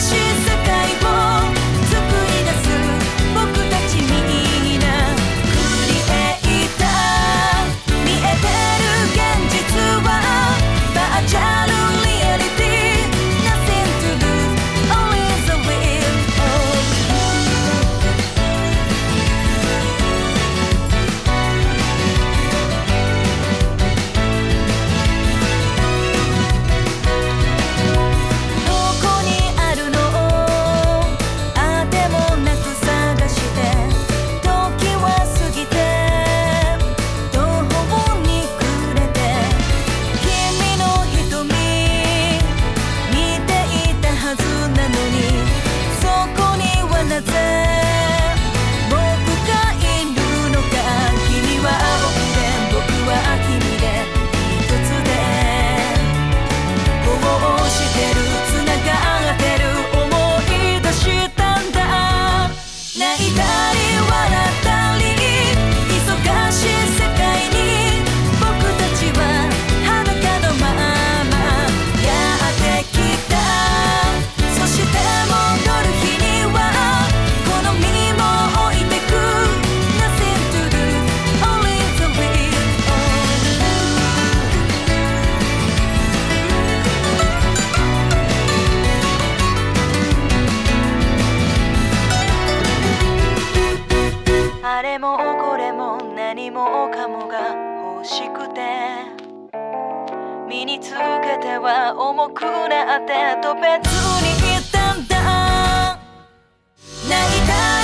she's 全ては重くなってと別に言ったんだ。泣いた